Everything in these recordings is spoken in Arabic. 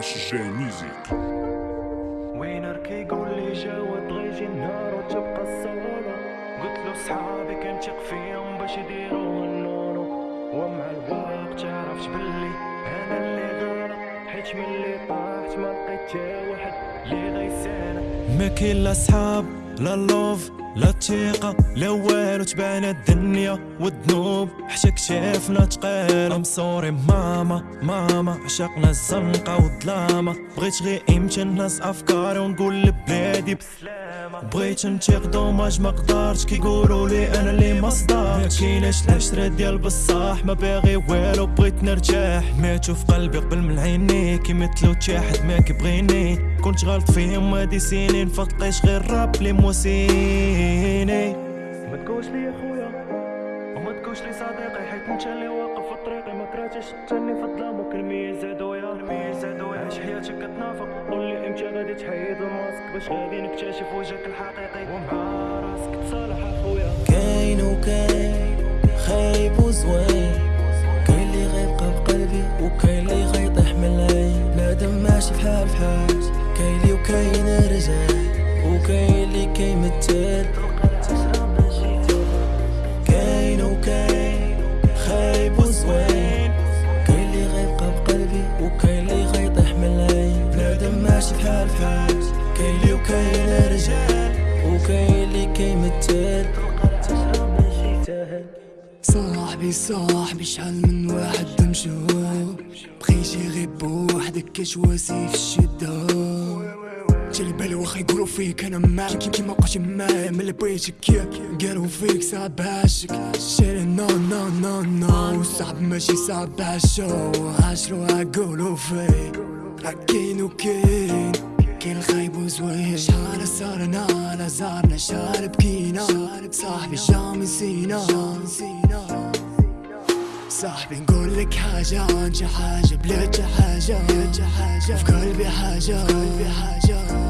HG Music. وينر كيقول لي جاود غيجي النهار وتبقى الصالة قلت له صحابي كنتيق فيهم باش يديروا النونو ومع الوقت عرفت بلي أنا اللي غلط حيت ملي طاحت ما لقيت واحد اللي غيساند ما كاين لا صحاب لا لوف لا تيقة لا والو تبان الدنيا والذنوب. حتى كشافنا تقال. ام سوري ماما ماما عشقنا الزنقة والظلامة. بغيت غير إمتى الناس افكاري ونقول لبلادي بسلامة. بغيت نتيق دوماج ما قدرتش كيقولوا لي أنا اللي ما صدقتش كايناش العشرة ديال بصاح ما باغي والو بغيت نرتاح ماتوا في قلبي قبل من عيني كيمثلوا تا حد ما كيبغيني كنت غلط فيهم هادي سنين فلقيت غير راب لي موسيني ما تقولش لي خويا وما تقولش لي صديقي؟ حيت انت اللي واقف في طريقي. ما كرهتش تاني في الظلام وكلمي زادويا كلمي زادويا عيش حياتك كتنافق قول لي إمتى غادي تحيد الماسك باش غادي نكتشف وجهك الحقيقي. ومع راسك تصالح أخويا. كاين وكاين خايب وزوين. كاين اللي غيبقى بقلبي وكاين اللي غيطيح من العين. بنادم ماشي بحال بحال. كاين اللي وكاين رجال وكاين اللي كيمثل بحال كاين اللي وكاين رجال وكاين اللي كيمثل صاحبي صاحبي شحال من واحد مشهور بغيتي غير بوحدك كتواسي في الشدة. جالي بالي واخا يقولوا فيك أنا معاك. كي كيما بقيتي معايا ملي بغيتك. ياك قالوا فيك صعب عاشك شيري نو نو نو نو صعب ماشي صعب عاشو عاشرو عقولوا فيك. كاين وكاين. كاين الخايب وزوين. شحال صارنا على زارنا. شحال بكينا. صاحبي جامي نسينا. صاحبي نقول لك حاجة. انت حاجة. بلاد حاجة في قلبي حاجة. في قلبي حاجة.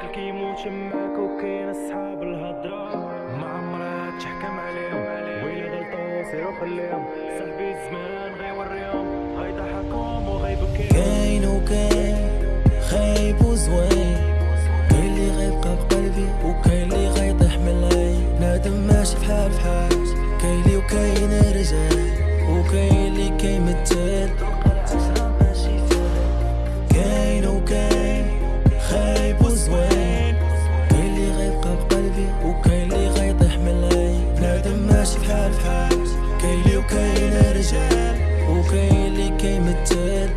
اللي كيموت معاك وكاين أصحاب الهضرة ما عمرها تحكم عليهم ويلي غلطوا سيرو خليهم صاحبي الزمان غيوريهم غيضحكهم وغيبكيهم كاين وكاين خايب وزوين كاين اللي غيبقى بقلبي وكاين اللي غيطيح من العين. بنادم ماشي بحال بحال كاين اللي وكاين رجال وكاين اللي كيمثل بحال كاين اللي وكاين رجال وكاين اللي كيمثل